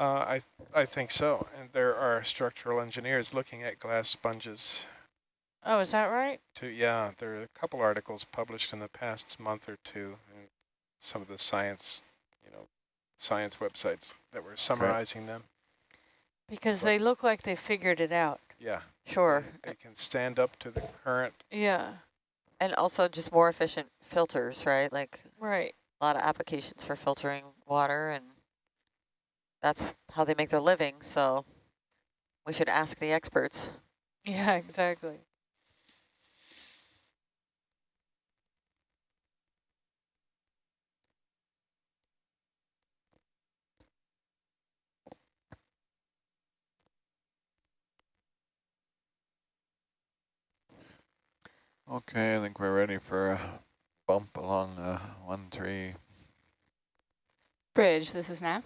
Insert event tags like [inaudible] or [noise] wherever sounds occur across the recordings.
Uh, I, I think so. And there are structural engineers looking at glass sponges. Oh, is that right? To, yeah, there are a couple articles published in the past month or two in some of the science, you know, science websites that were summarizing okay. them. Because but they look like they figured it out. Yeah. Sure. They, they can stand up to the current. Yeah. And also just more efficient filters, right? Like right. a lot of applications for filtering water and that's how they make their living. So we should ask the experts. Yeah, exactly. Okay, I think we're ready for a bump along uh, 1-3. Bridge, this is Nav.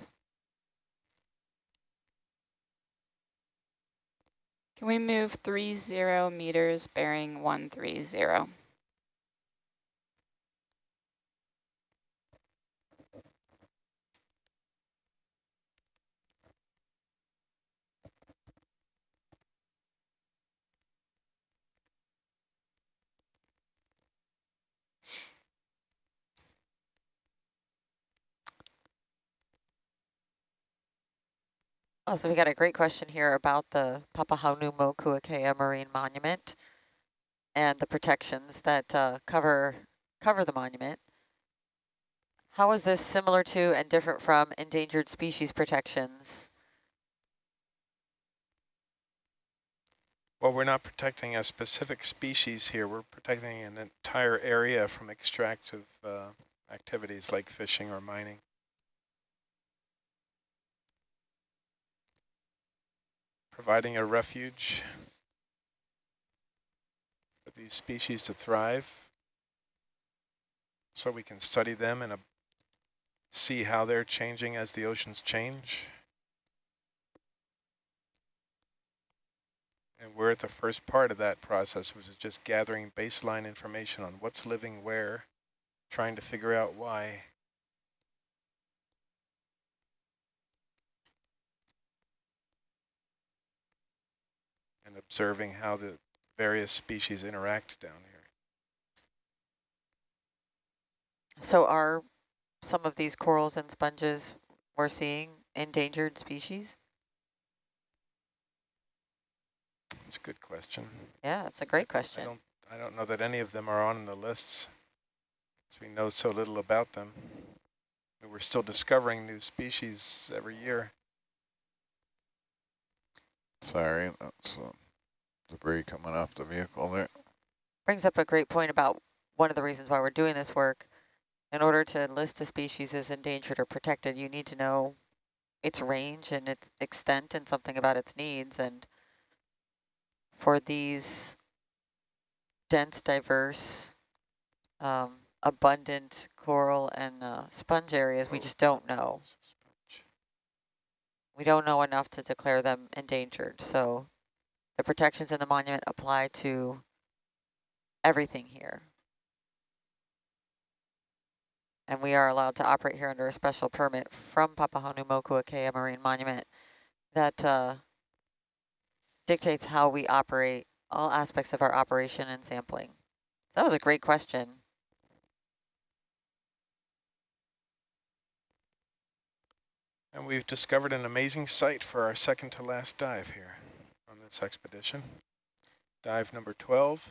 Can we move 30 meters bearing 130? Oh, so we got a great question here about the Papahanaumokuakea Marine Monument and the protections that uh, cover cover the monument. How is this similar to and different from endangered species protections? Well, we're not protecting a specific species here. We're protecting an entire area from extractive uh, activities like fishing or mining. Providing a refuge for these species to thrive so we can study them and uh, see how they're changing as the oceans change. And we're at the first part of that process, which is just gathering baseline information on what's living where, trying to figure out why. And observing how the various species interact down here. So are some of these corals and sponges we're seeing endangered species? That's a good question. Yeah, it's a great question. I don't, I don't know that any of them are on the lists, as we know so little about them. We're still discovering new species every year. Sorry, that's uh, debris coming off the vehicle there. Brings up a great point about one of the reasons why we're doing this work. In order to list a species as endangered or protected, you need to know its range and its extent and something about its needs. And for these dense, diverse, um, abundant coral and uh, sponge areas, we just don't know we don't know enough to declare them endangered. So the protections in the monument apply to everything here. And we are allowed to operate here under a special permit from Papahanaumokuakea Marine Monument that uh, dictates how we operate all aspects of our operation and sampling. That was a great question. And we've discovered an amazing site for our second to last dive here on this expedition. Dive number 12.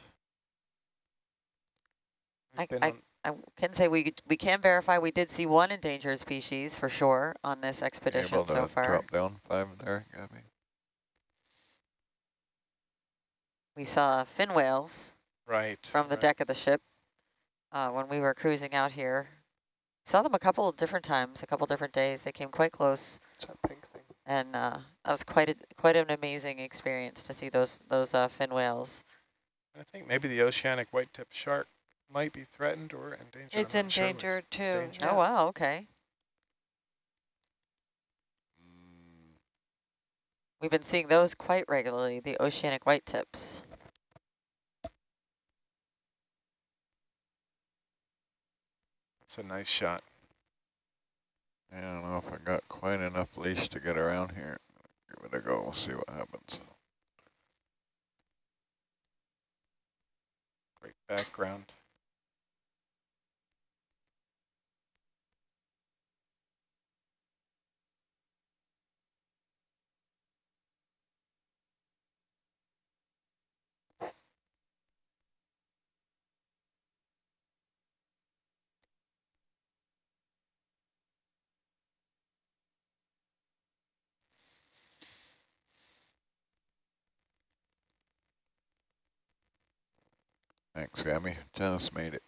I, I, I, can say we we can verify we did see one endangered species for sure on this expedition Able so far. drop down five there, Gabby. We saw fin whales right from the right. deck of the ship uh, when we were cruising out here. Saw them a couple of different times, a couple different days. They came quite close. It's that pink thing. And uh, that was quite a, quite an amazing experience to see those those uh, fin whales. I think maybe the oceanic white-tip shark might be threatened or endangered. It's endangered sure too. Endangered. Oh wow, okay. Mm. We've been seeing those quite regularly, the oceanic white tips. It's a nice shot. I don't know if I got quite enough leash to get around here. Give it a go, we'll see what happens. Great background. Gabby. Just made it.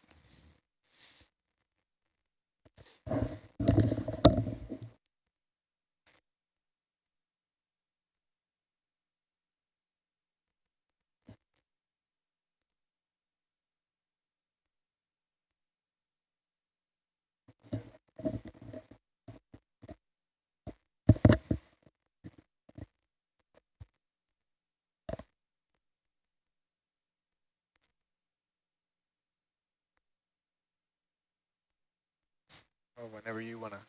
Oh, whenever you wanna,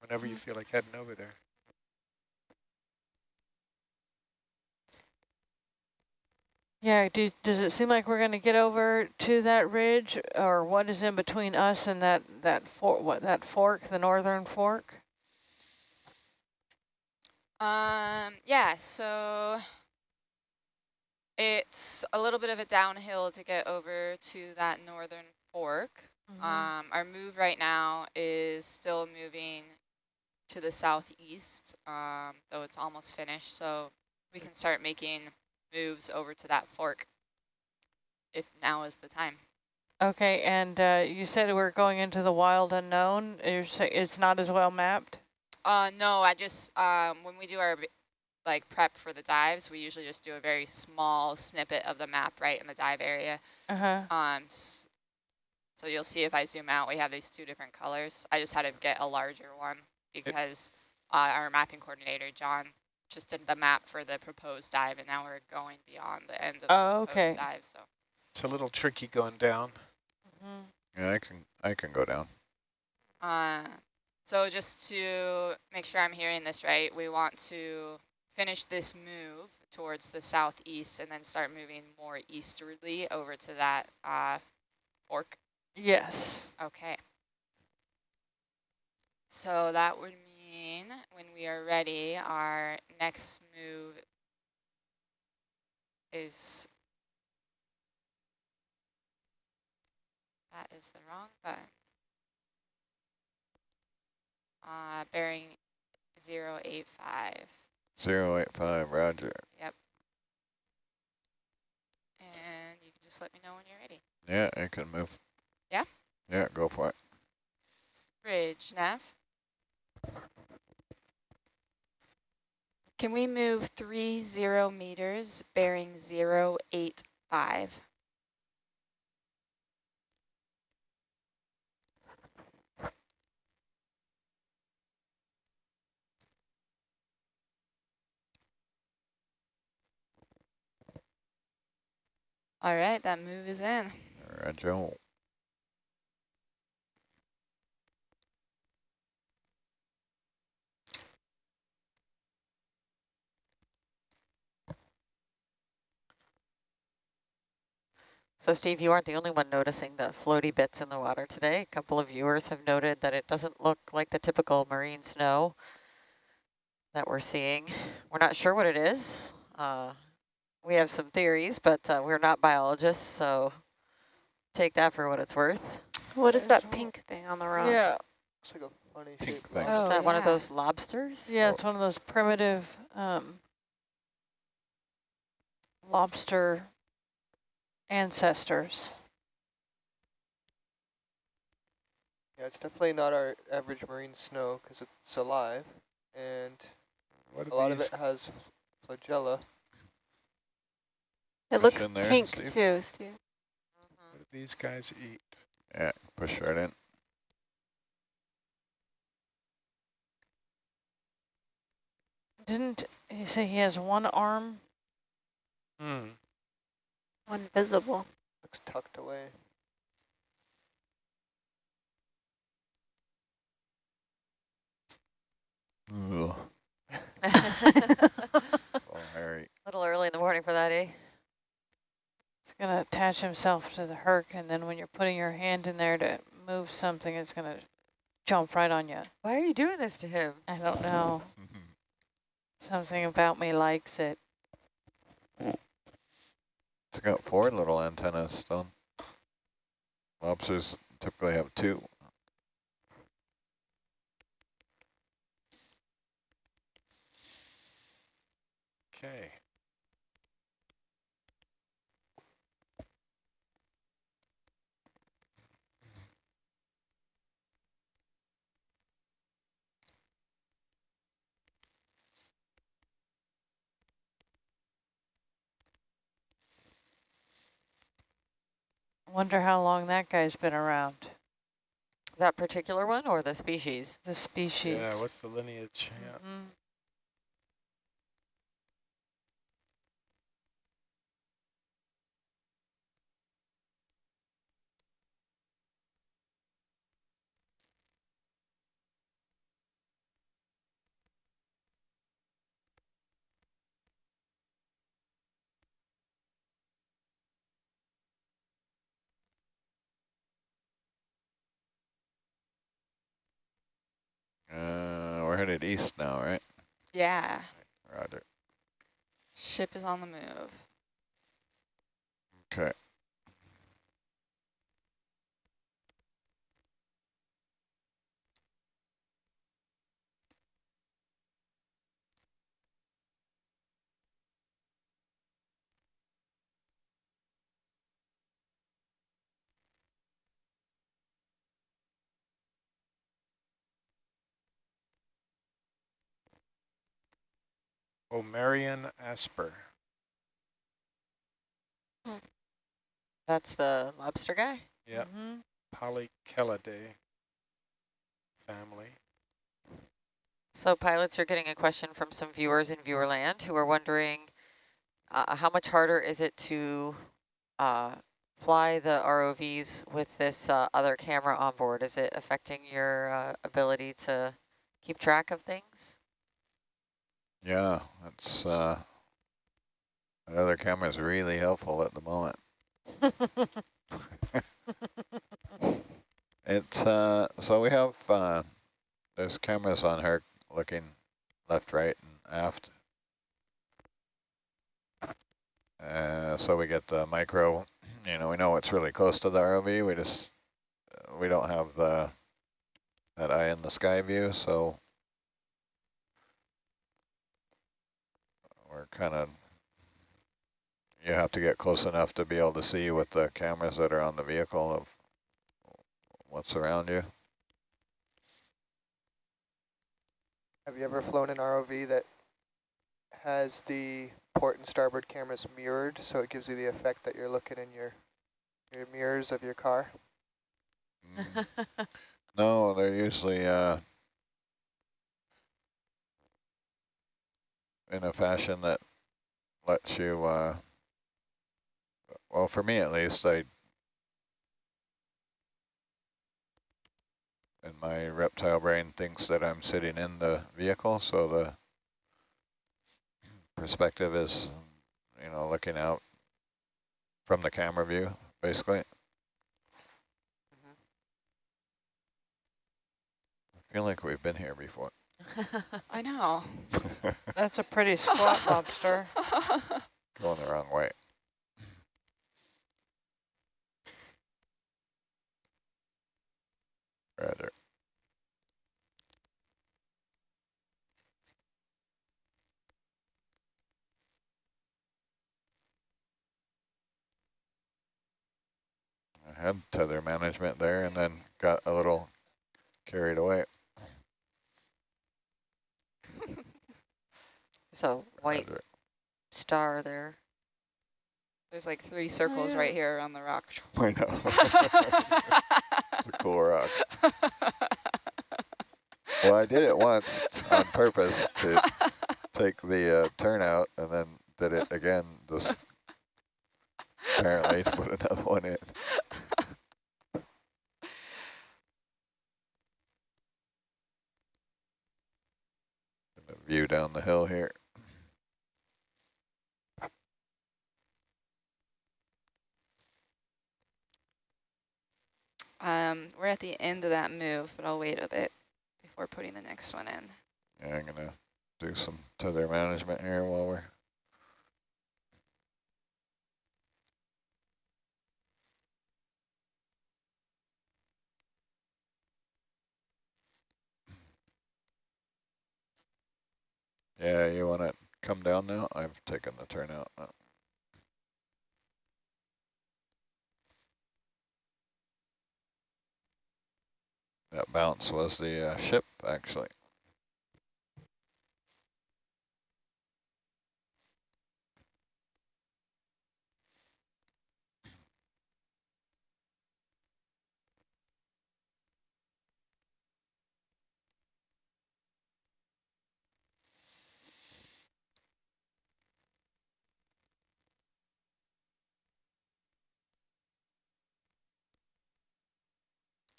whenever you feel like heading over there. Yeah, do, does it seem like we're going to get over to that ridge or what is in between us and that, that, for, what, that fork, the northern fork? Um, yeah, so it's a little bit of a downhill to get over to that northern fork. Mhm. Um, our move right now is still moving to the southeast, um, though it's almost finished. So we can start making moves over to that fork if now is the time. Okay, and uh, you said we're going into the wild unknown. You're say it's not as well mapped? Uh, no, I just, um, when we do our like prep for the dives, we usually just do a very small snippet of the map right in the dive area. Uh-huh. Um, s- so you'll see if I zoom out, we have these two different colors. I just had to get a larger one because uh, our mapping coordinator, John, just did the map for the proposed dive, and now we're going beyond the end of the Oh, proposed okay. dive. So It's a little tricky going down. Mhm. Yeah, I can I can go down. Uh, so just to make sure I'm hearing this right, we want to finish this move towards the southeast and then start moving more easterly over to that uh, fork. Yes. Okay. So that would mean when we are ready, our next move is, that is the wrong button. Uh, bearing 085. Zero eight five, roger. Yep. And you can just let me know when you're ready. Yeah, I can move. Yeah? Yeah, go for it. Bridge, nav. Can we move three zero meters bearing zero eight five? All right, that move is in. Roger. So Steve, you aren't the only one noticing the floaty bits in the water today. A couple of viewers have noted that it doesn't look like the typical marine snow that we're seeing. We're not sure what it is. Uh, we have some theories, but uh, we're not biologists, so take that for what it's worth. What is There's that one. pink thing on the rock? Yeah. Looks like a funny Pink thing. lobster. is Oh, that one of those lobsters? Yeah, it's one of those primitive um, lobster ancestors. Yeah, it's definitely not our average marine snow because it's alive, and What a are lot of it has flagella. It Push looks in there, pink Steve. too, Steve. What do these guys eat? Yeah, push right in. Didn't he say he has one arm? Hmm. One visible. Looks tucked away. Ugh. [laughs] [laughs] Oh, Harry. Little early in the morning for that, eh? It's gonna attach himself to the herc, and then when you're putting your hand in there to move something, it's gonna jump right on you. Why are you doing this to him? I don't know. [laughs] Something about me likes it. It's got four little antennas, don't Lobsters typically have two. Okay. Wonder how long that guy's been around. That particular one or the species? The species. Yeah, what's the lineage? Yeah. Mhm. Uh, we're headed east now, right? Yeah, Roger. ship is on the move. Okay. Marion Asper. That's the lobster guy? Yeah, Mhm. Polychelidae family. So pilots are getting a question from some viewers in Viewerland who are wondering uh, how much harder is it to uh, fly the ROVs with this uh, other camera on board? Is it affecting your uh, ability to keep track of things? Yeah, that's, uh, that other camera's really helpful at the moment. [laughs] It's, uh, so we have, uh, there's cameras on her looking left, right, and aft. Uh, so we get the micro, you know, we know it's really close to the ROV, we just, uh, we don't have the, that eye in the sky view, so we're kind of, you have to get close enough to be able to see with the cameras that are on the vehicle of what's around you. Have you ever flown an ROV that has the port and starboard cameras mirrored, so it gives you the effect that you're looking in your your mirrors of your car? Mm. No, they're usually uh, in a fashion that lets you, uh, well, for me at least, I, and my reptile brain thinks that I'm sitting in the vehicle, so the perspective is, you know, looking out from the camera view, basically. Mhm. I feel like we've been here before. [laughs] I know. [laughs] That's a pretty squat [laughs] lobster. Going the wrong way. Rather. I had tether management there and then got a little carried away. So white Roger. star there. There's like three circles yeah. right here around the rock. [laughs] I know. it's a cool rock. Well, I did it once on purpose to take the uh, turnout and then did it again just apparently to put another one in. [laughs] View down the hill here. Um, we're at the end of that move, but I'll wait a bit before putting the next one in. Yeah, I'm gonna do some tether management here while we're Yeah, you wanna come down now? I've taken the turnout. That bounce was the uh, ship, actually.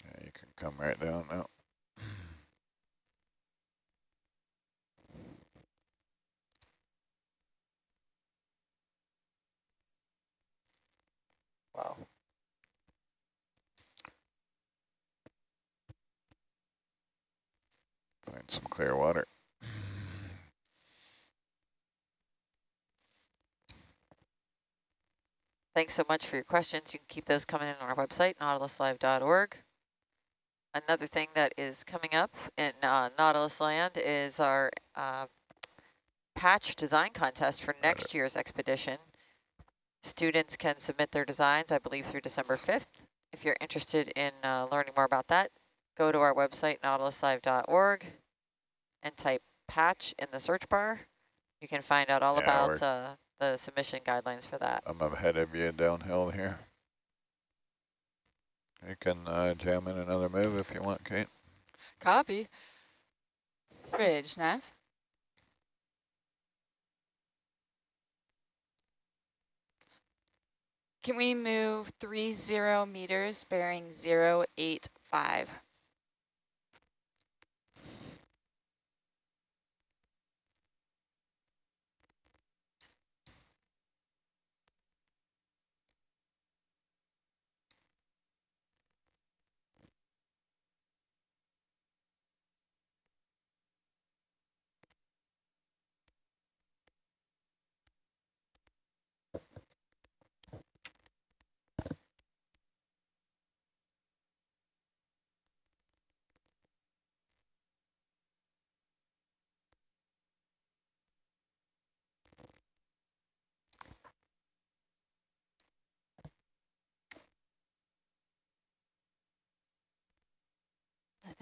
Yeah, you can come right down now. Wow. Find some clear water. Thanks so much for your questions. You can keep those coming in on our website, nautiluslive.org. Another thing that is coming up in uh, Nautilus Land is our uh, patch design contest for next year's expedition. Students can submit their designs, I believe, through December 5th. If you're interested in uh, learning more about that, go to our website, nautiluslive.org, and type patch in the search bar. You can find out all Yeah, about uh, the submission guidelines for that. I'm ahead of you downhill here. You can uh, jam in another move if you want, Kate. Copy. Bridge, Nav. Can we move three zero meters bearing zero eight five?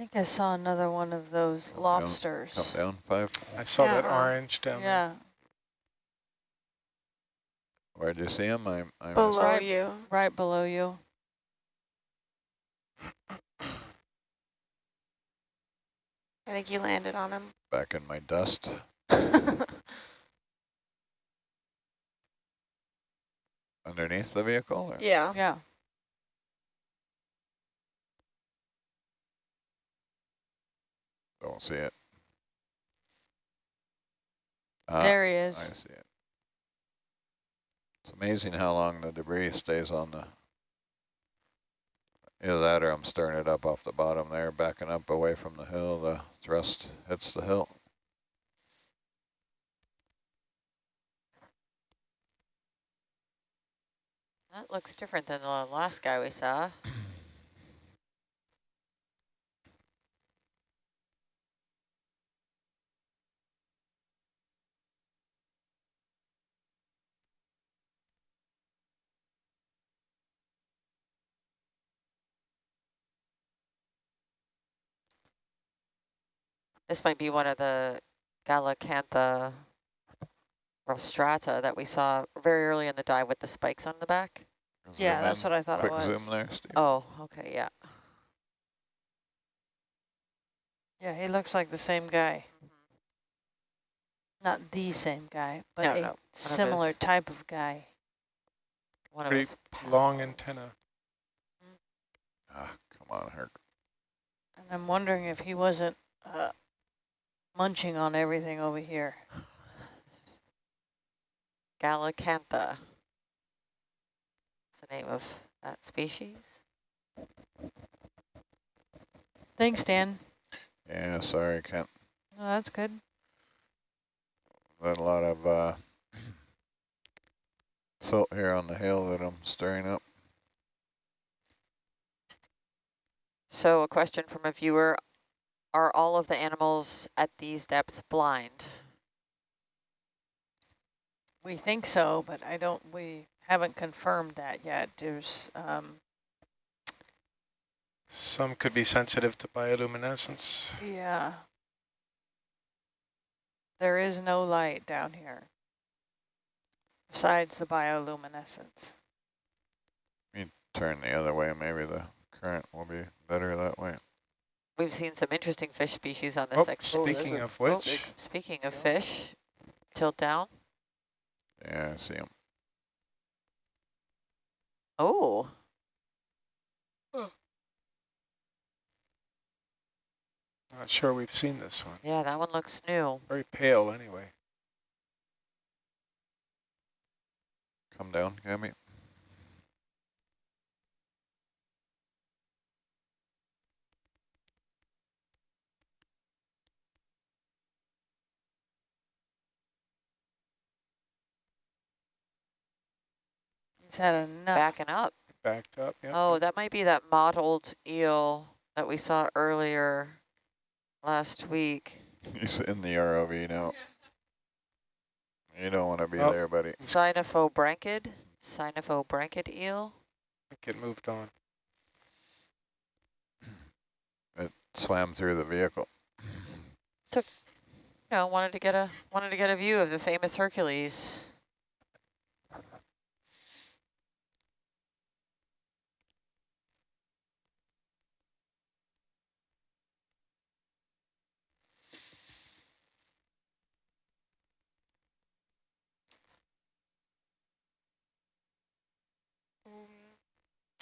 Think I saw another one of those Come down- lobsters. Come down five. I saw that Yeah. orange down there. Yeah, Where'd you see him? I'm, I'm Below Right. you. right below you. I think you landed on him. back in my dust. [laughs] Underneath the vehicle? or- yeah. Yeah. Don't see it. Ah, there he is. I see it. It's amazing how long the debris stays on the. Either that or I'm stirring it up off the bottom there, backing up away from the hill. The thrust hits the hill. That looks different than the last guy we saw. [clears throat] This might be one of the Galacantha rostrata that we saw very early in the dive with the spikes on the back. Yeah, Zoom that's in. what I thought it Quick was. zoom there, Steve. Oh, okay, yeah. Yeah, he looks like the same guy. Not the same guy, but No, a no, similar his- type of guy. One of Pretty his long antenna. Ah, come on, Herc. And I'm wondering if he wasn't uh, munching on everything over here. Galacantha. That's the name of that species. Thanks, Dan. Yeah, sorry, Kent. Oh, that's good. Got a lot of uh, [clears throat] silt here on the hill that I'm stirring up. So a question from a viewer, are all of the animals at these depths blind? We think so, but I don't, we haven't confirmed that yet. There's, um, Some could be sensitive to bioluminescence. yeah. There is no light down here besides the bioluminescence. Turn the other way, maybe the current will be better that way. We've seen some interesting fish species on Oh, this section. Oh, there's speaking a- of oh, which, big- Speaking of Yeah. fish, tilt down. Yeah, I see them. Oh, not sure we've seen this one. yeah, that one looks new. Very pale anyway. Come down, Gabby. He's had enough. Backing up. Backed up, yeah. Oh, that might be that mottled eel that we saw earlier last week. He's in the ROV now. You don't want to be Oh. there, buddy. Synaphobranchid, Synaphobranchid eel. I think it moved on. It swam through the vehicle. Took, you know, wanted to get a wanted to get a view of the famous Hercules.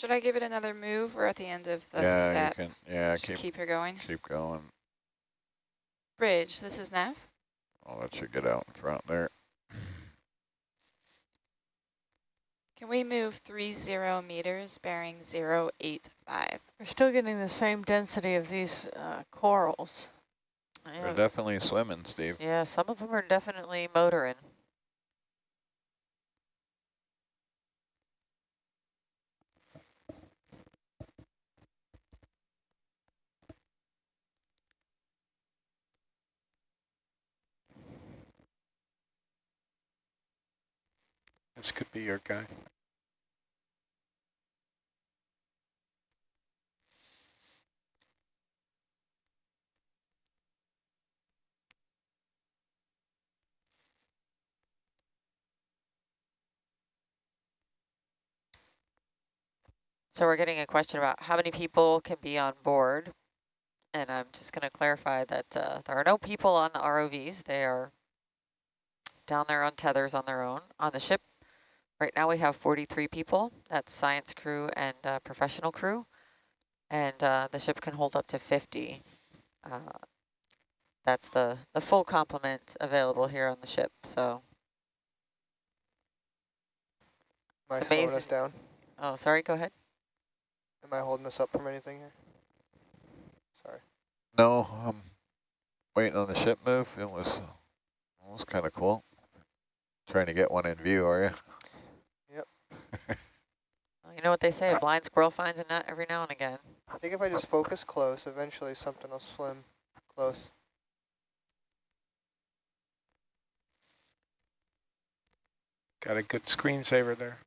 Should I give it another move? We're at the end of the yeah, step. you can. Yeah, Just keep keep her going. keep going. Bridge, this is Nav. I'll let you get out in front there. Can we move three zero meters bearing zero eight five? We're still getting the same density of these uh, corals. They're Yeah, definitely swimming, Steve. yeah, some of them are definitely motoring. This could be your guy. So we're getting a question about how many people can be on board. And I'm just going to clarify that uh, there are no people on the ROVs. They are down there on tethers on their own. On the ship, right now we have 43 people. That's science crew and uh, professional crew. And uh, the ship can hold up to 50. Uh, that's the, the full complement available here on the ship. So, Am I slowing us Amazing. down? oh, sorry, go ahead. Am I holding us up from anything here? Sorry. No, I'm waiting on the ship move. It was, it was kind of cool. Trying to get one in view, are you? Well, you know what they say, a blind squirrel finds a nut every now and again. I think if I just focus close, eventually something will swim close. Got a good screensaver there.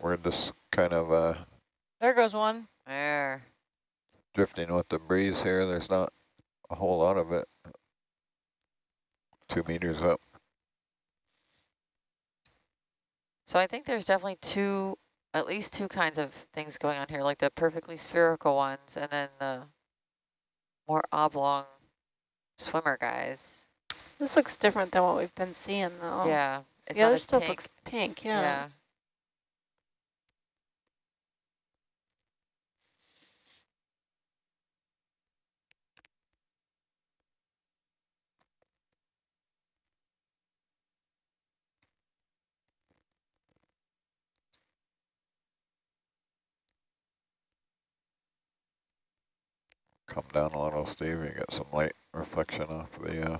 We're just kind of uh, There goes one. There. drifting with the breeze here. There's not a whole lot of it. Two meters up. So I think there's definitely two, at least two kinds of things going on here, like the perfectly spherical ones and then the more oblong swimmer guys. This looks different than what we've been seeing though. Yeah. It's the other stuff pink. looks pink, yeah. yeah. Come down a little, Steve. You get some light reflection off the uh,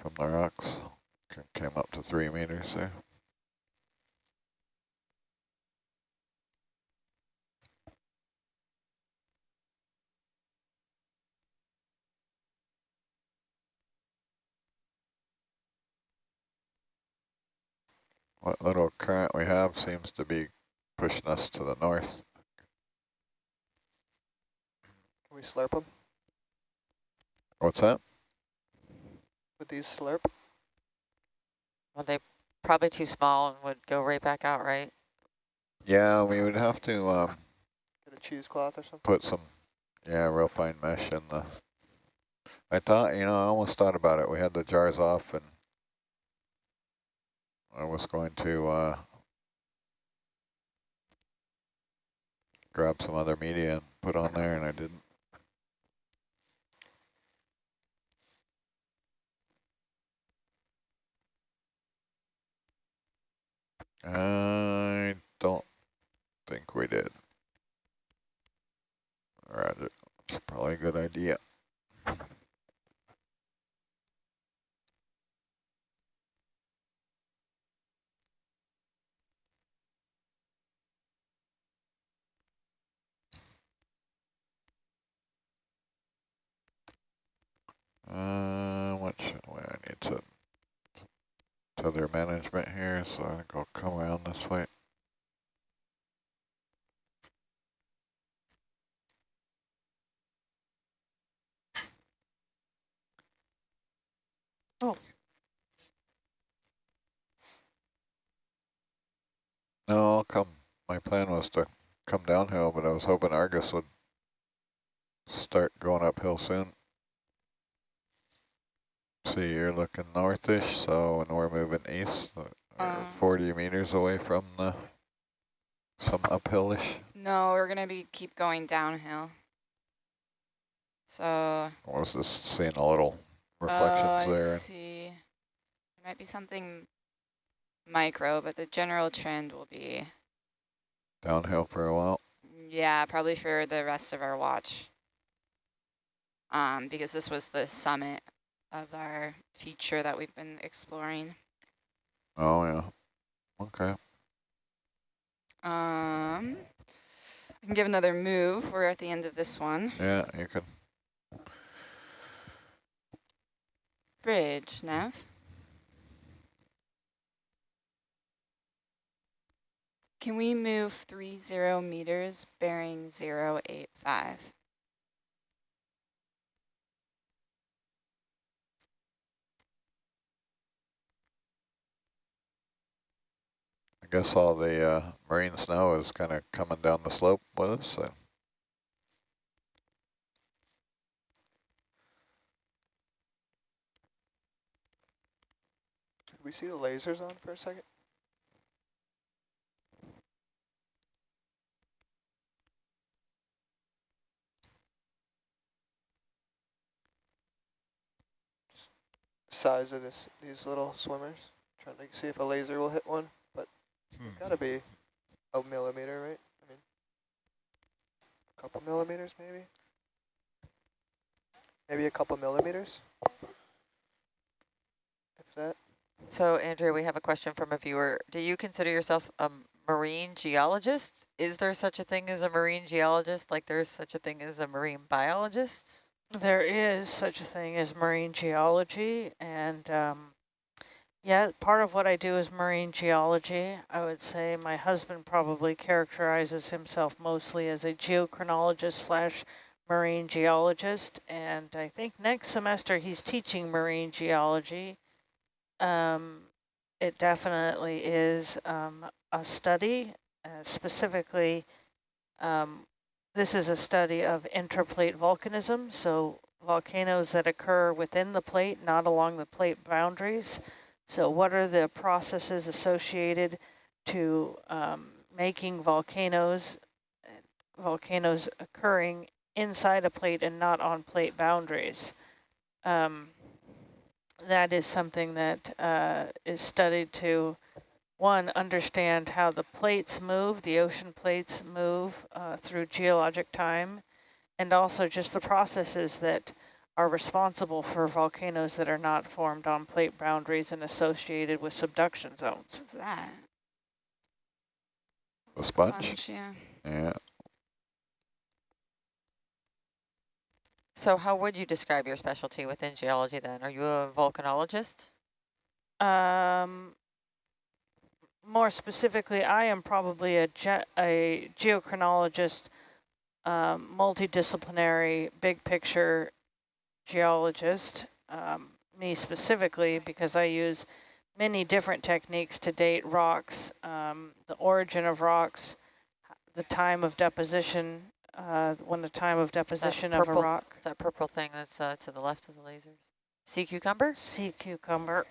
from the rocks. Came up to three meters there. What little current we have seems to be pushing us to the north. Can we slurp them What's that? Would these slurp? Well, they probably too small and would go right back out, right? Yeah, we would have to um, Get a cheesecloth or something? put some, yeah, real fine mesh in the. I thought, you know, I almost thought about it. We had the jars off and I was going to uh, grab some other media and put on there and I didn't. I don't think we did. Roger. It's probably a good idea. Uh, what I need to tether management here, so I think I'll come around this way. Oh. No, I'll come. My plan was to come downhill, but I was hoping Argus would start going uphill soon. See, you're looking northish, so when we're moving east, uh, we're Um. 40 meters away from the some uphillish. No, we're gonna be keep going downhill. So I was just seeing a little reflections oh, I there. see. There might be something micro, but the general trend will be Downhill for a while. yeah, probably for the rest of our watch. Um, because this was the summit of our feature that we've been exploring. Oh, yeah. Okay. Um, I can give another move. We're at the end of this one. Yeah, you can. Bridge, Nav. Can we move three zero meters bearing zero eight five? Guess all the uh, marine snow is kind of coming down the slope with us. So. We see the lasers on for a second? Size of this, these little swimmers. Trying to see if a laser will hit one, but gotta be a millimeter, right? I mean, a couple millimeters maybe. Maybe a couple millimeters. If that. So Andrea, we have a question from a viewer. Do you consider yourself a marine geologist? Is there such a thing as a marine geologist like there's such a thing as a marine biologist? There is such a thing as marine geology, and um, yeah, part of what I do is marine geology. I would say my husband probably characterizes himself mostly as a geochronologist slash marine geologist, and I think next semester he's teaching marine geology. Um, it definitely is um, a study, uh, specifically um, this is a study of intraplate volcanism, so volcanoes that occur within the plate, not along the plate boundaries. So what are the processes associated to um, making volcanoes, volcanoes occurring inside a plate and not on plate boundaries? Um, that is something that uh, is studied to one, understand how the plates move, the ocean plates move uh, through geologic time, and also just the processes that are responsible for volcanoes that are not formed on plate boundaries and associated with subduction zones. What's that? A sponge? Sponge, yeah. Yeah. So how would you describe your specialty within geology then? Are you a volcanologist? Um, more specifically, I am probably a, ge a geochronologist, um, multidisciplinary, big picture geologist. Um, me specifically, because I use many different techniques to date rocks, um, the origin of rocks, the time of deposition, uh, when the time of deposition of a rock. That purple thing that's uh, to the left of the lasers? Sea cucumber? Sea cucumber.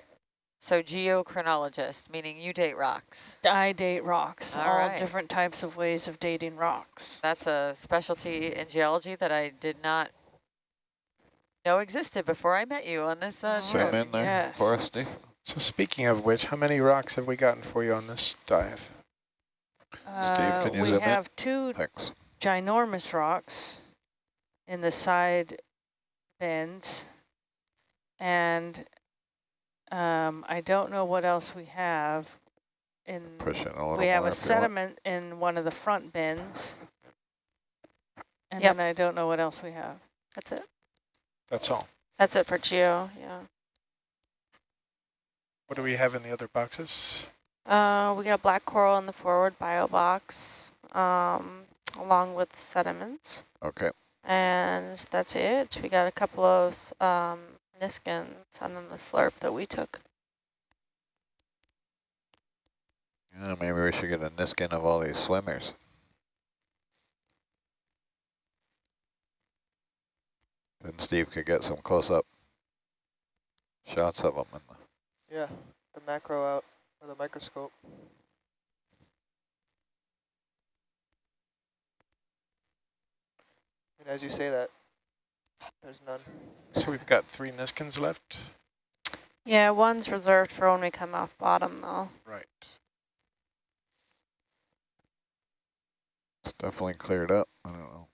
So geochronologist, meaning you date rocks. I date rocks, All all right. different types of ways of dating rocks. That's a specialty in geology that I did not know existed before I met you on this uh, Oh, Swim trip. in there yes. for us, Steve. So speaking of which, how many rocks have we gotten for you on this dive? Uh, can you we zoom in? have two Thanks. ginormous rocks in the side bends, and um, I don't know what else we have. In Push in a little we have more a if you want. sediment in one of the front bends, and Yep. then I don't know what else we have. That's it. That's all. That's it for geo, yeah. What do we have in the other boxes? Uh, we got a black coral in the forward bio box, um, along with sediments. Okay. And that's it. We got a couple of um, Niskins and then the slurp that we took. Yeah, maybe we should get a Niskin of all these swimmers. Then Steve could get some close-up shots of them. In the Yeah, the macro out, or the microscope. And as you say that, there's none. So we've got three Niskins left. Yeah, one's reserved for when we come off bottom though. Right. it's definitely cleared up. I don't know.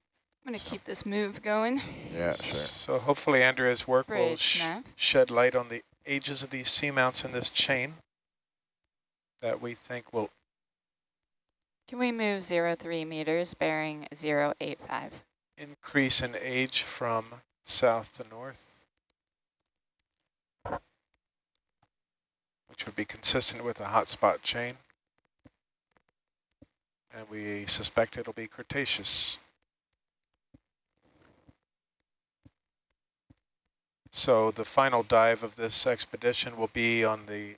I'm going to keep this move going. Yeah, sure. So hopefully Andrea's work will sh nav. shed light on the ages of these seamounts in this chain that we think will Can we move 0.3 meters bearing 0.85? increase in age from south to north, which would be consistent with a hotspot chain. And we suspect it'll be Cretaceous. So the final dive of this expedition will be on the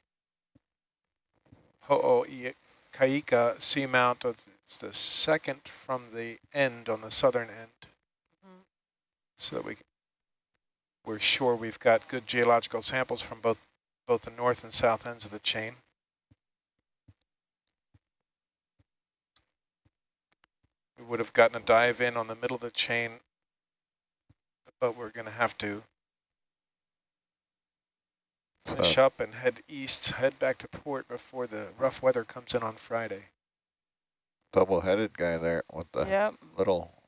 Ho'okaika seamount. of- It's the second from the end on the southern end Mhm. so that we we're sure we've got good geological samples from both both the north and south ends of the chain. We would have gotten a dive in on the middle of the chain, but we're going to have to Uh, finish So, up and head east, head back to port before the rough weather comes in on Friday. double-headed guy there with the Yep. little,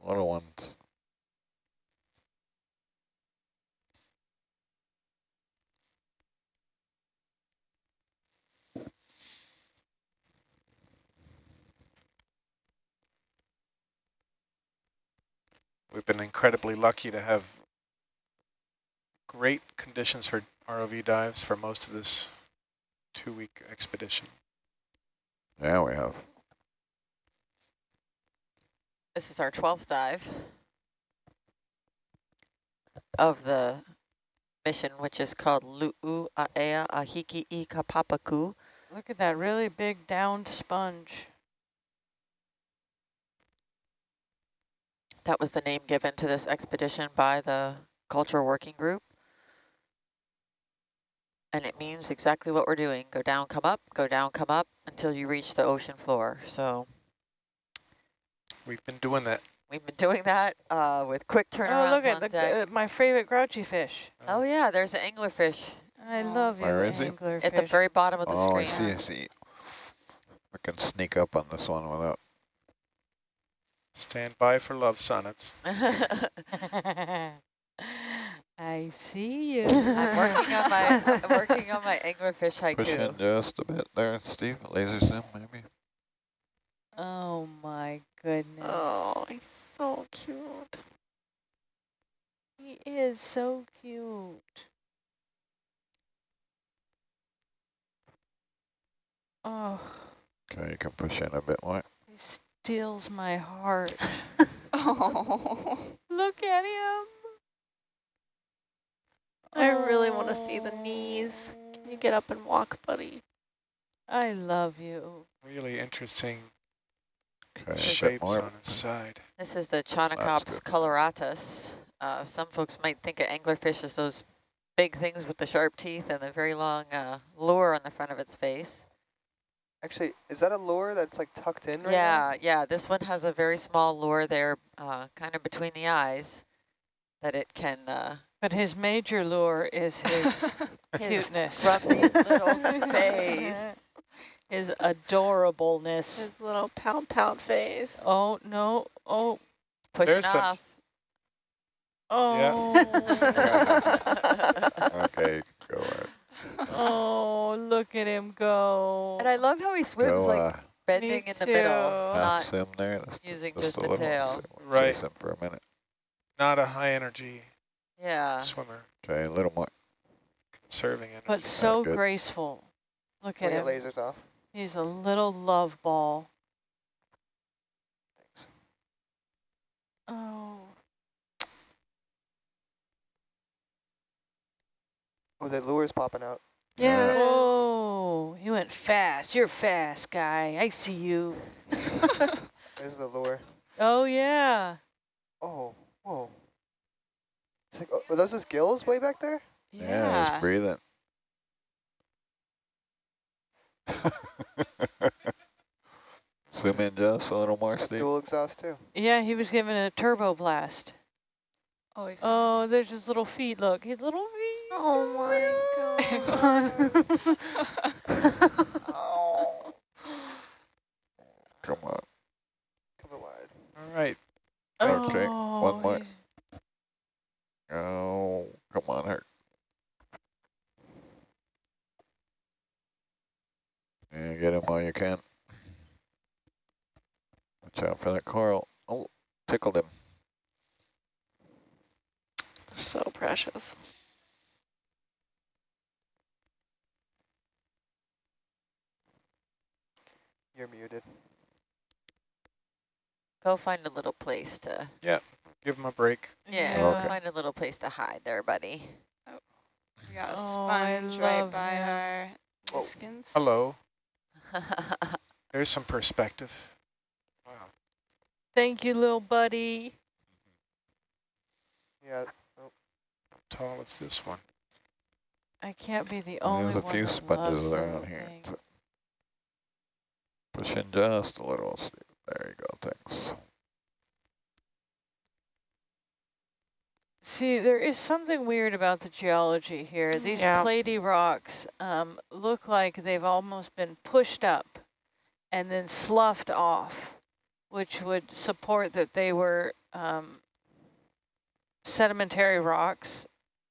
little ones. We've been incredibly lucky to have great conditions for ROV dives for most of this two-week expedition. Yeah, we have. This is our 12th dive of the mission, which is called Lu'u Aea Ahiki i Kapapaku. Look at that really big downed sponge. That was the name given to this expedition by the culture working group. And it means exactly what we're doing. Go down, come up, go down, come up until you reach the ocean floor. So We've been doing that. we've been doing that uh, with quick turnarounds Oh, look at the, uh, my favorite grouchy fish. oh yeah, there's an anglerfish. I Oh. love you, Where is he? anglerfish. At the very bottom of the Oh, I screen. see, I see. I can sneak up on this one without, Stand by for love sonnets. [laughs] [laughs] [laughs] I see you. I'm [laughs] working on my I'm working on my anglerfish push in just a bit there, Steve, laser sim maybe. Oh my goodness. Oh, he's so cute. He is so cute. Oh, Okay, you can push in a bit more. he steals my heart. [laughs] Oh. Look at him. I really want to see the knees. Can you get up and walk, buddy? I love you. Really interesting Okay, shapes more. on its side. This is the Chaunacops good. coloratus. Uh, some folks might think of anglerfish as those big things with the sharp teeth and the very long uh, lure on the front of its face. Actually, is that a lure that's like tucked in right now? yeah, yeah. This one has a very small lure there, uh, kind of between the eyes, that it can uh, But his major lure is his [laughs] His cuteness. grumpy little face. [laughs] His adorableness. His little pound pound face. Oh, no. Oh, pushing There's some- off. oh. [laughs] Okay, go on. oh, look at him go. And I love how he swims Go, like uh, bending in the middle, too. half not sim there. Just, using just just a the tail. So Right. Chase him for a minute. Not a high energy Yeah. swimmer, Okay, a little more. conserving energy. But so good. graceful. Look now? at When him. it lasers off. He's a little love ball. Thanks. Oh. Oh, the lure's popping out. Yeah. it is. Oh, he went fast. You're fast, guy. I see you. [laughs] There's the lure. Oh, yeah. Oh, whoa. It's like, oh, are those his gills way back there? Yeah, he's breathing. [laughs] Zoom in just a little more, It's got Steve. dual exhaust too. Yeah, he was given a turbo blast. Oh, we Oh, there's his little feet. Look, his little feet. Oh my god. [laughs] oh. Come on. Coming wide. All right. Okay, Oh, one more. He's- Oh, come on, Hurt. And get him while you can. Watch out for that coral. Oh, tickled him. so precious. You're muted. Go find a little place to, Give him a break. yeah, Yeah. Okay. find a little place to hide there, buddy. Oh, We got a Oh, sponge right by him. our Oh. skins. Hello. [laughs] There's some perspective. Wow. Thank you, little buddy. Mm-hmm. Yeah. Oh, how tall is this one? I can't be the only one. There's a one few that sponges loves there on here. thing. So Push in just a little, There you go, thanks. See, there is something weird about the geology here. These Yeah. platy rocks um, look like they've almost been pushed up and then sloughed off, which would support that they were um, sedimentary rocks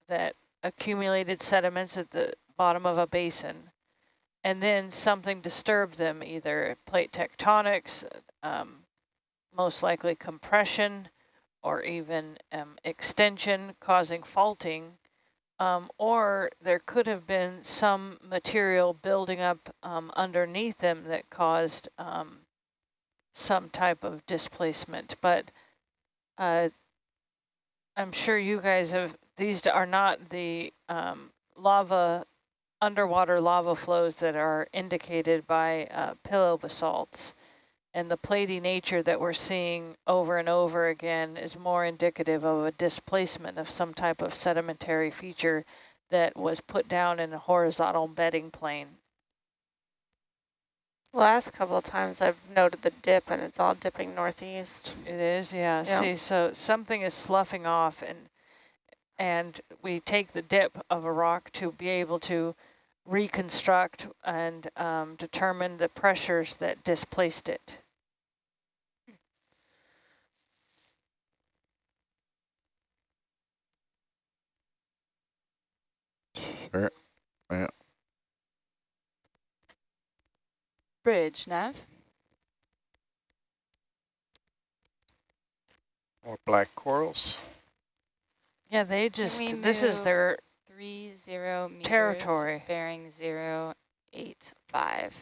that accumulated sediments at the bottom of a basin. And then something disturbed them, either plate tectonics, um, most likely compression, or even um, extension causing faulting, um, or there could have been some material building up um, underneath them that caused um, some type of displacement. But uh, I'm sure you guys have, these are not the um, lava, underwater lava flows that are indicated by uh, pillow basalts. And the platy nature that we're seeing over and over again is more indicative of a displacement of some type of sedimentary feature that was put down in a horizontal bedding plane. Last couple of times I've noted the dip and it's all dipping northeast. It is, yeah. Yeah. See, so something is sloughing off and and we take the dip of a rock to be able to reconstruct and um, determine the pressures that displaced it. Sure. Yeah. Bridge, Nav. More black corals. Yeah, they just, we this is their, Three zero meters. Territory. Bearing zero eight five.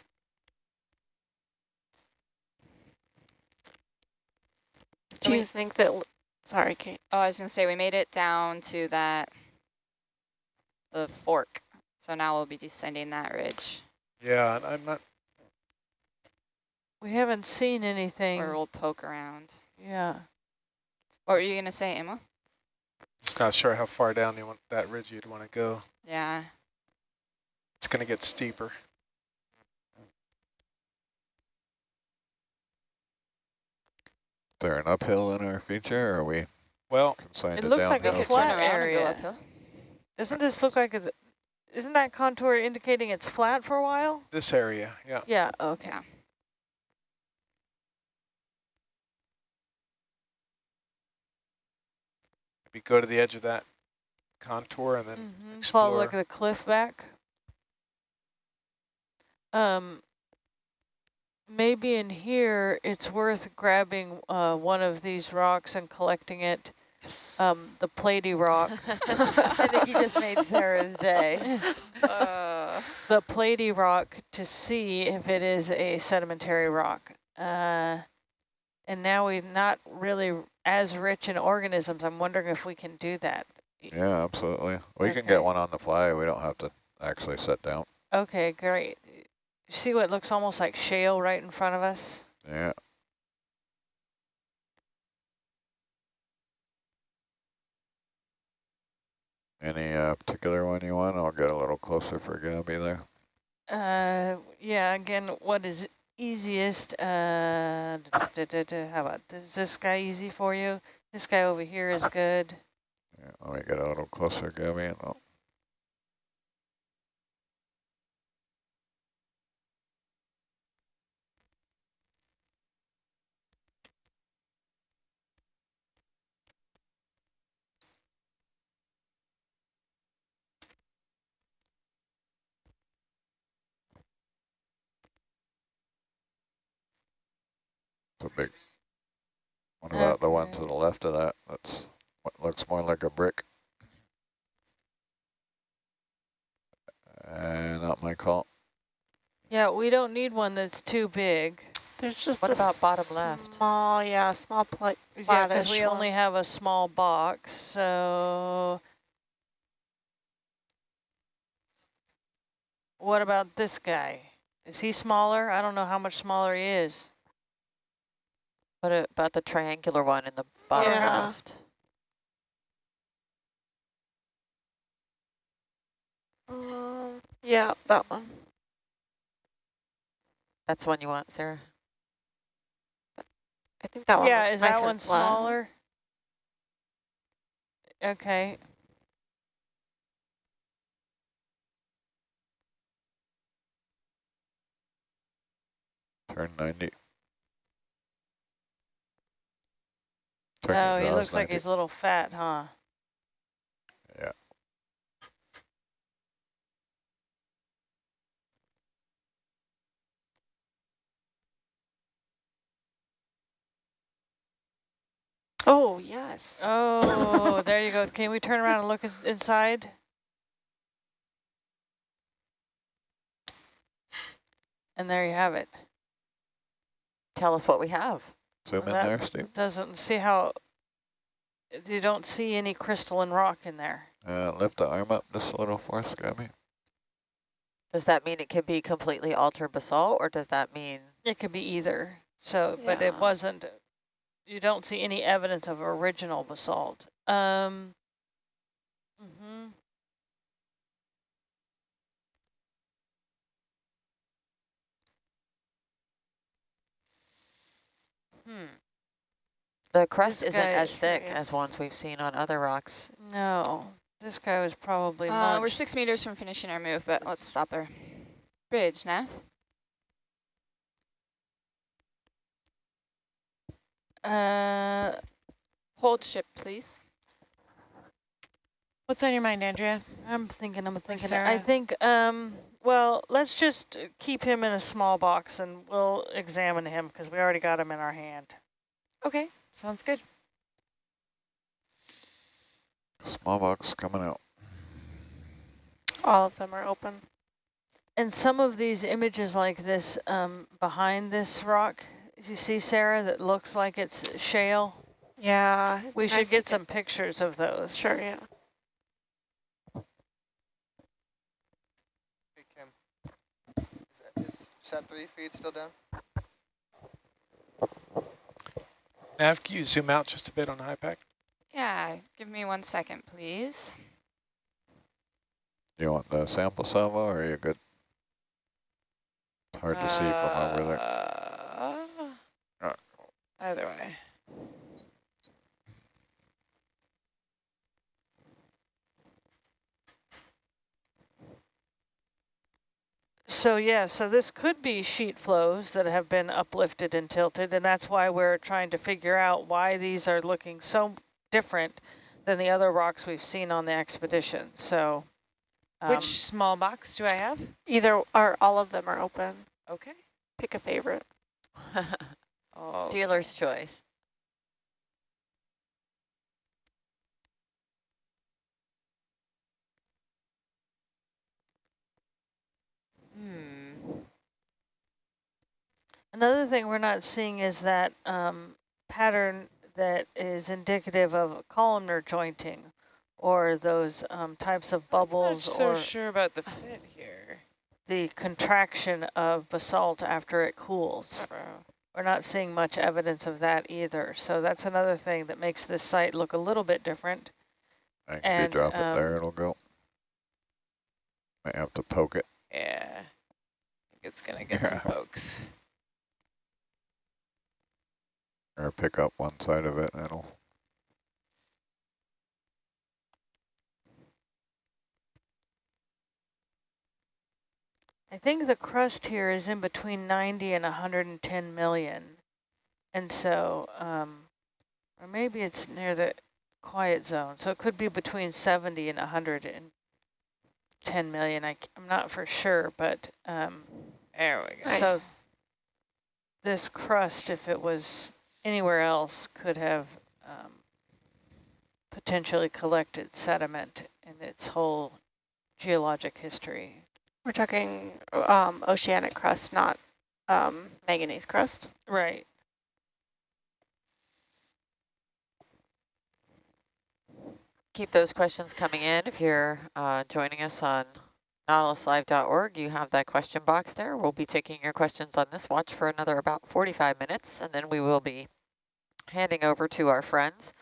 Do you think that, sorry, Kate. Oh, I was gonna say we made it down to that the fork. So now we'll be descending that ridge, Yeah, and I'm not, we haven't seen anything. or we'll poke around. Yeah. What were you gonna say, Emma? just not sure how far down you want that ridge you'd want to go. Yeah. It's going to get steeper. Is there an uphill in our feature, or are we Well, It to looks like a We downhill? could turn flat area. And go uphill. Doesn't this look like, a, isn't that contour indicating it's flat for a while? this area, yeah. Yeah, okay. Yeah. We go to the edge of that contour and then Mhm. Follow like explore. the cliff back. Um, maybe in here it's worth grabbing uh, one of these rocks and collecting it. Um, the platy rock. [laughs] I think you just made Sarah's day. Uh, the platy rock to see if it is a sedimentary rock. Uh, and now we're not really as rich in organisms. I'm wondering if we can do that. Yeah, absolutely. We can get one on the fly. We don't have to actually sit down. Okay, great. See what looks almost like shale right in front of us? Yeah. Any uh, particular one you want? I'll get a little closer for Gabby there. Uh, yeah, again, what is easiest? Uh, da, da, da, how about, is this guy easy for you? This guy over here is good. Yeah, let me get a little closer, Gabby. And I'll It's a big. What about the one to the left of that? That's what looks more like a brick. And not my call. Yeah, we don't need one that's too big. there's just What a about bottom left? Small, yeah, small plate. Yeah, because Flattish we only have a small box, so. What about this guy? Is he smaller? I don't know how much smaller he is. What about the triangular one in the bottom Yeah. left? Um, yeah, that one. That's the one you want, Sarah? I think that one. Yeah, is nice that and one flat. smaller? Okay, Turn 90. Oh, he looks like 90. he's a little fat, huh? Yeah. Oh, yes. Oh, there you go. [laughs] Can we turn around and look inside? And there you have it. Tell us what we have. Zoom in there, Steve. Doesn't see how, you don't see any crystalline rock in there. Uh, lift the arm up just a little for us, Gabby. Does that mean it could be completely altered basalt, or does that mean It could be either. So, but it wasn't, you don't see any evidence of original basalt. Um, mhm. Hmm. The crust This isn't as thick curious. as ones we've seen on other rocks. No, this guy was probably Uh, we're six meters from finishing our move, but let's stop her. Bridge, Nav. Uh, Hold ship, please. What's on your mind, Andrea? I'm thinking, I'm thinking. I think, um, well, let's just keep him in a small box and we'll examine him because we already got him in our hand. Okay, sounds good. Small box coming out. All of them are open. And some of these images like this um, behind this rock, you see, Sarah, that looks like it's shale? Yeah. We nice should get some pictures of those. Sure, yeah. Hey, Kim. Is, that, is sat three feet still down? Nav, can you zoom out just a bit on the HYPACK? Yeah, give me one second, please. You want the sample salvo or are you good? It's hard to see from over there. Uh. Either way. So yeah, so this could be sheet flows that have been uplifted and tilted, and that's why we're trying to figure out why these are looking so different than the other rocks we've seen on the expedition. So, um, Which small box do I have? Either or all of them are open. Okay. Pick a favorite. [laughs] [laughs] Oh, Dealer's choice. hmm. Another thing we're not seeing is that um, pattern that is indicative of columnar jointing, or those um, types of bubbles. I'm not bubbles, so sure about the fit here. the contraction of basalt after it cools. We're not seeing much evidence of that either. So that's another thing that makes this site look a little bit different. I think if And, drop um, it there, it'll go. Might have to poke it. Yeah. I think it's going to get some [laughs] pokes. Or pick up one side of it and it'll I think the crust here is in between 90 and 110 million. And so, um, or maybe it's near the quiet zone. So it could be between 70 and 110 million. I, am not for sure, but um, There we go. Nice. so this crust, if it was anywhere else, could have um, potentially collected sediment in its whole geologic history. We're talking um, oceanic crust, not um, manganese crust. Right. Keep those questions coming in. If you're uh, joining us on nautiluslive.org, you have that question box there. We'll be taking your questions on this watch for another about 45 minutes, and then we will be handing over to our friends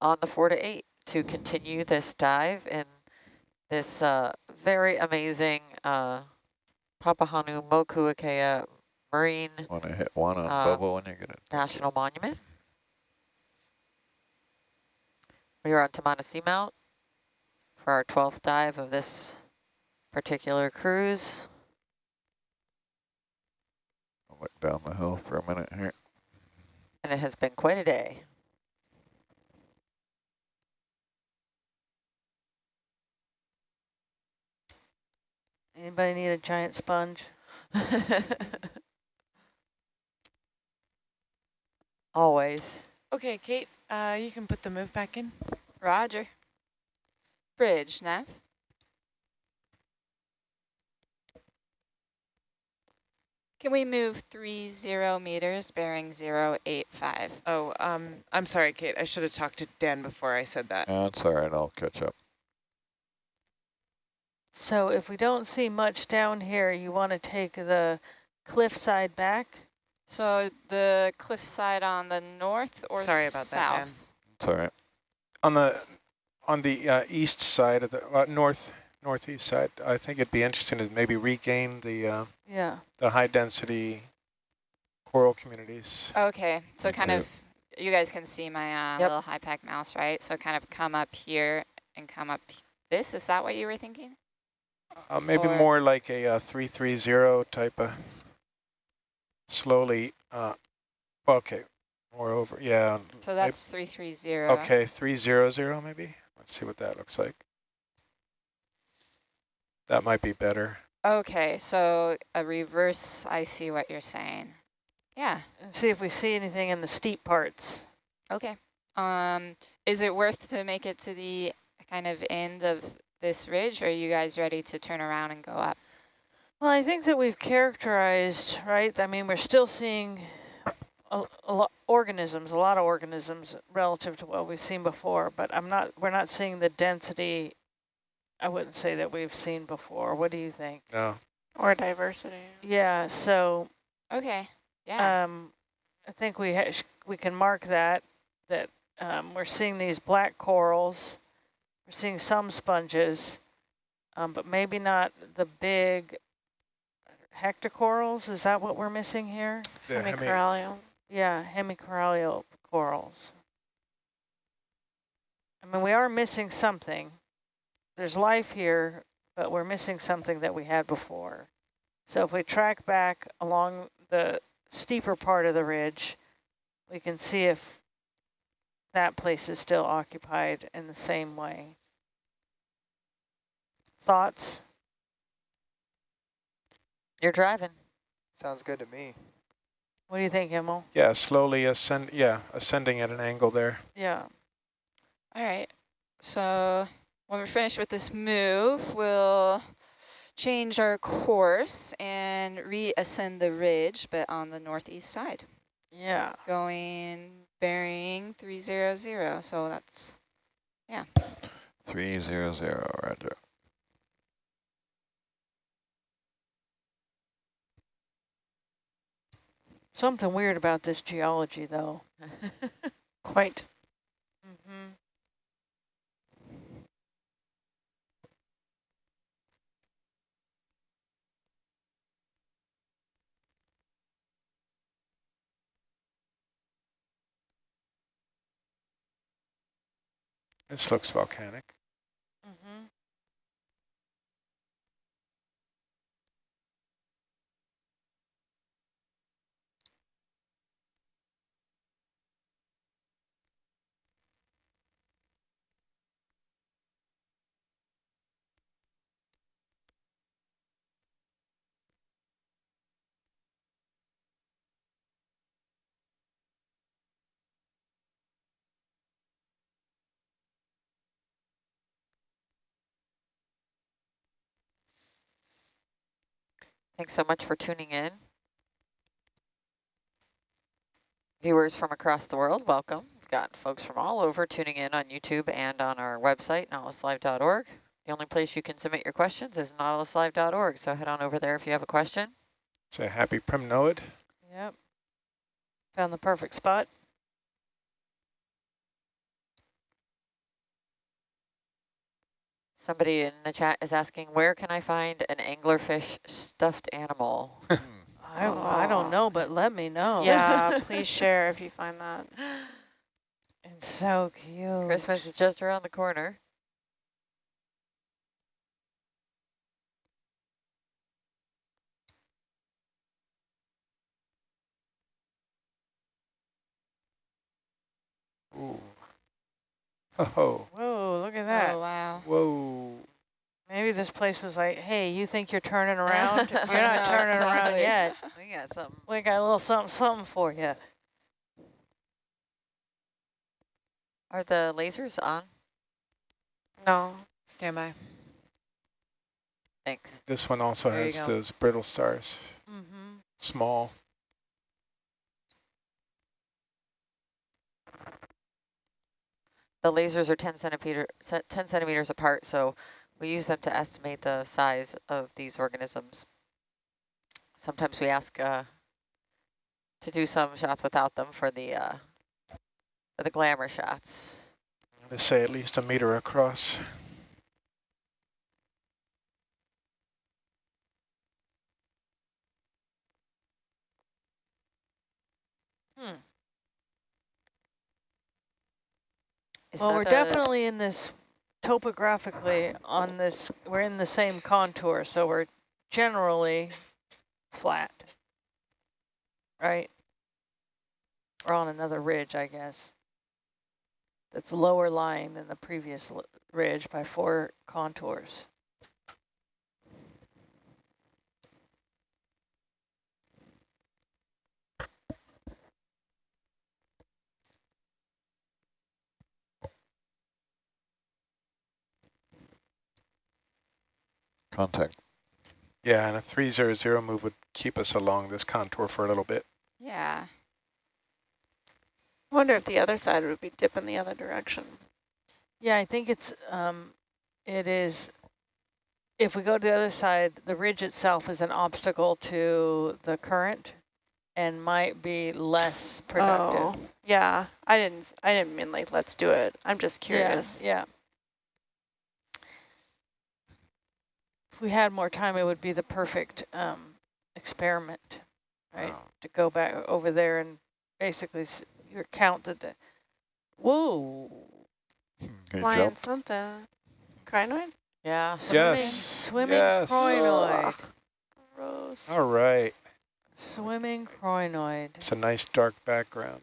on the 4 to 8 to continue this dive in this uh, very amazing uh, Papahānaumokuākea Marine want to hit one on Um, bubble when you get it. National Monument. We are on Tamana Seamount for our 12th dive of this particular cruise. I'll look down the hill for a minute here. And it has been quite a day. Anybody need a giant sponge? [laughs] Always. Okay, Kate, uh, you can put the move back in. Roger. Bridge, Nav. Can we move three zero meters, bearing zero eight five? Oh, um, I'm sorry, Kate. I should have talked to Dan before I said that. Yeah, it's all right. I'll catch up. So if we don't see much down here, you want to take the cliff side back? So the cliffside on the north or Sorry about that, Dan. south? It's all right. On the on the uh, east side of the uh, north northeast side, I think it'd be interesting to maybe regain the uh, Yeah. the high density coral communities. Okay, so Me kind too. of you guys can see my uh, Yep. little HYPACK mouse, right? So kind of come up here and come up this. Is that what you were thinking? Uh, maybe Or- more like a uh, 330 type of slowly, uh, okay, more over, yeah. So that's 330. Okay, 300 maybe? Let's see what that looks like. That might be better. Okay, so a reverse, I see what you're saying. Yeah, And see if we see anything in the steep parts. okay. Um, is it worth to make it to the kind of end of this ridge, or are you guys ready to turn around and go up? Well, I think that we've characterized, right? I mean, we're still seeing a, a lot organisms, a lot of organisms relative to what we've seen before, but I'm not, we're not seeing the density I wouldn't say that we've seen before. What do you think? No. Or diversity. Yeah, so Okay, yeah. um, I think we ha we can mark that, that um, we're seeing these black corals, we're seeing some sponges, um, but maybe not the big octocorals. Is that what we're missing here? The hemi- Hemicorallium. Yeah, hemicorallial corals. I mean, we are missing something. There's life here, but we're missing something that we had before. So if we track back along the steeper part of the ridge, we can see if that place is still occupied in the same way. Thoughts? You're driving. Sounds good to me. What do you think, Emil? Yeah, slowly ascend, yeah, ascending at an angle there. Yeah. All right, so when we're finished with this move, we'll change our course and reascend the ridge, but on the northeast side, Yeah. going bearing 300. So that's, yeah. 300, roger. Something weird about this geology, though. [laughs] Quite. This looks volcanic. Thanks so much for tuning in. Viewers from across the world, welcome. We've got folks from all over tuning in on YouTube and on our website, nautiluslive.org. The only place you can submit your questions is nautiluslive.org, so head on over there if you have a question. Say happy Primnoid. Yep. Found the perfect spot. Somebody in the chat is asking, where can I find an anglerfish stuffed animal? [laughs] I, I don't know, but let me know. Yeah, [laughs] please share if you find that. [laughs] It's so cute. Christmas is just around the corner. Ooh. Oh, Whoa, look at that. oh wow. whoa. Maybe this place was like, hey, you think you're turning [laughs] around? You're not know, turning around yet. [laughs] We got something. We got a little something, something for you. Are the lasers on? No. Stand by. Thanks. This one also There has those brittle stars, Mm-hmm. small. The lasers are 10 centimeter, 10 centimeters apart, so we use them to estimate the size of these organisms. Sometimes we ask uh, to do some shots without them for the uh, for the glamour shots. They say at least a meter across. Is Well, we're definitely in this topographically on this, we're in the same contour, so we're generally flat. Right? We're on another ridge, I guess. That's lower lying than the previous ridge by four contours. Contact. Yeah, and a 300 move would keep us along this contour for a little bit. Yeah. I wonder if the other side would be dipping the other direction. Yeah, I think it's, um, it is, if we go to the other side, the ridge itself is an obstacle to the current and might be less productive. Oh, yeah. I didn't. I didn't mean like let's do it. I'm just curious. Yeah, yeah. We had more time, it would be the perfect um, experiment, right? To go back over there and basically s you count the, di- whoa, He Flying jumped. something. Crinoid? Yeah. swimming, Yes, swimming yes. crinoid, Gross. All right. swimming crinoid. It's a nice dark background.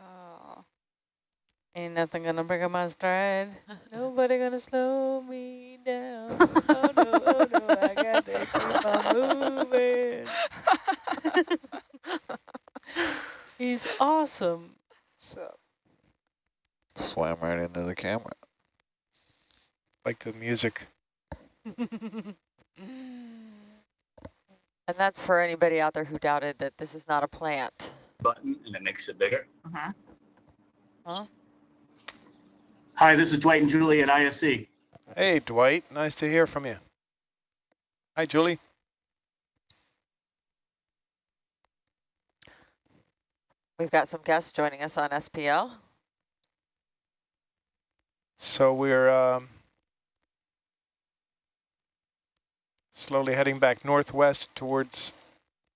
Oh. Ain't nothing gonna break up my stride. [laughs] Nobody gonna slow me down. oh no, oh no, I got to keep on moving. [laughs] He's awesome. So, Swam right into the camera. Like the music. [laughs] And that's for anybody out there who doubted that this is not a plant. button and it makes it bigger. Huh? Hi, this is Dwight and Julie at ISC. Hey, Dwight. Nice to hear from you. Hi, Julie. We've got some guests joining us on SPL. So we're um, slowly heading back northwest towards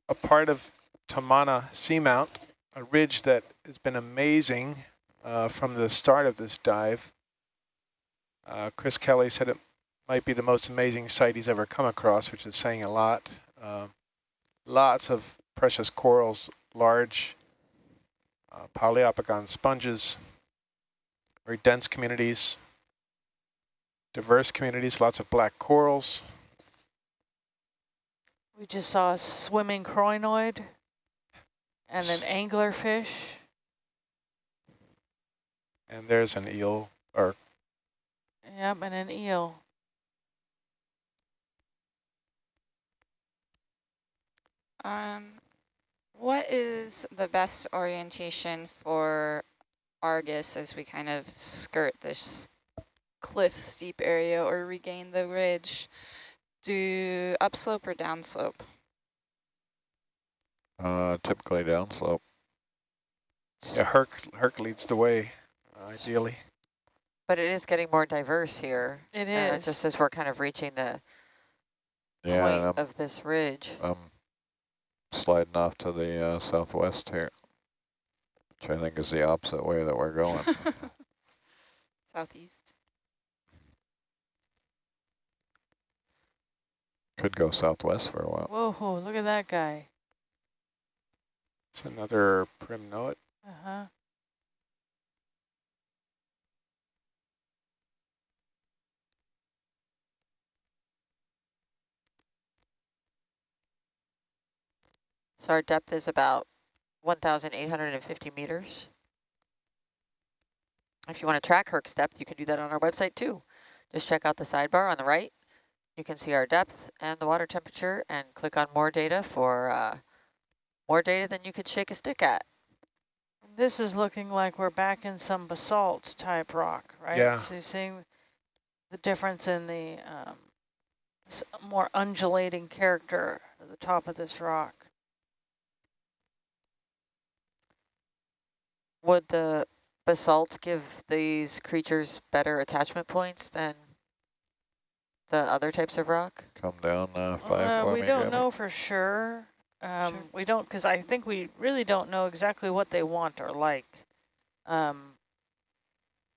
a part of Tamana Seamount, a ridge that has been amazing uh, from the start of this dive. Uh, Chris Kelley said it might be the most amazing site he's ever come across, which is saying a lot. Uh, lots of precious corals, large uh, Poliopogon sponges, very dense communities, diverse communities, lots of black corals. We just saw a swimming crinoid and an anglerfish. And there's an eel, or Yep, and an eel. Um, what is the best orientation for Argus as we kind of skirt this cliff steep area or regain the ridge? Do upslope or downslope? Uh, typically downslope. yeah, Herc, Herc leads the way, uh, ideally. But it is getting more diverse here. It uh, just as we're kind of reaching the Yeah, point I'm, of this ridge. I'm sliding off to the uh, southwest here, which I think is the opposite way that we're going. [laughs] Southeast. Could go southwest for a while. Whoa, look at that guy. It's another primnoid. Uh-huh. So our depth is about 1,850 meters. If you want to track Herc's depth, you can do that on our website too. Just check out the sidebar on the right. You can see our depth and the water temperature and click on more data for uh, more data than you could shake a stick at. This is looking like we're back in some basalt type rock, right? Yeah. So you're seeing the difference in the um, more undulating character at the top of this rock. Would the basalt give these creatures better attachment points than the other types of rock? Come down uh, five Uh, we don't know for sure. Um, Sure. We don't, because I think we really don't know exactly what they want or like. Um,